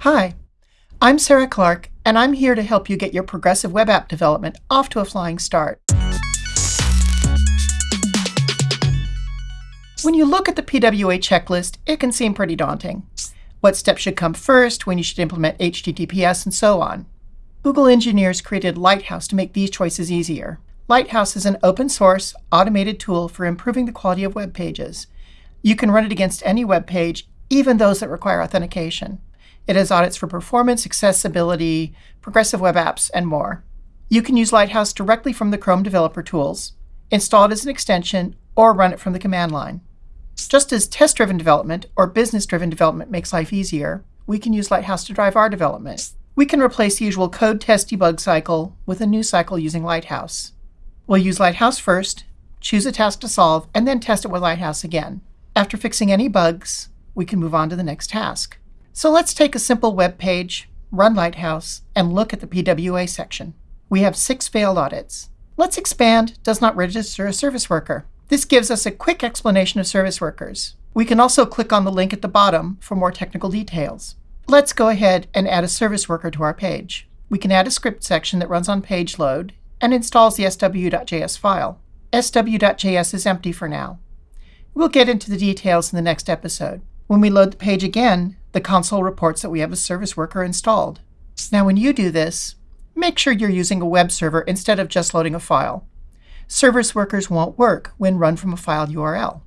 Hi, I'm Sarah Clark, and I'm here to help you get your progressive web app development off to a flying start. When you look at the PWA checklist, it can seem pretty daunting. What steps should come first, when you should implement HTTPS, and so on. Google engineers created Lighthouse to make these choices easier. Lighthouse is an open source, automated tool for improving the quality of web pages. You can run it against any web page, even those that require authentication. It has audits for performance, accessibility, progressive web apps, and more. You can use Lighthouse directly from the Chrome Developer Tools, install it as an extension, or run it from the command line. Just as test-driven development or business-driven development makes life easier, we can use Lighthouse to drive our development. We can replace the usual code test debug cycle with a new cycle using Lighthouse. We'll use Lighthouse first, choose a task to solve, and then test it with Lighthouse again. After fixing any bugs, we can move on to the next task. So let's take a simple web page, run Lighthouse, and look at the PWA section. We have six failed audits. Let's expand does not register a service worker. This gives us a quick explanation of service workers. We can also click on the link at the bottom for more technical details. Let's go ahead and add a service worker to our page. We can add a script section that runs on page load and installs the sw.js file. sw.js is empty for now. We'll get into the details in the next episode. When we load the page again, the console reports that we have a service worker installed. Now when you do this, make sure you're using a web server instead of just loading a file. Service workers won't work when run from a file URL.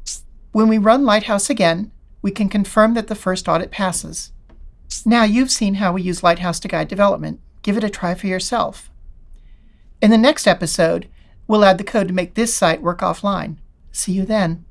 When we run Lighthouse again, we can confirm that the first audit passes. Now you've seen how we use Lighthouse to guide development. Give it a try for yourself. In the next episode, we'll add the code to make this site work offline. See you then.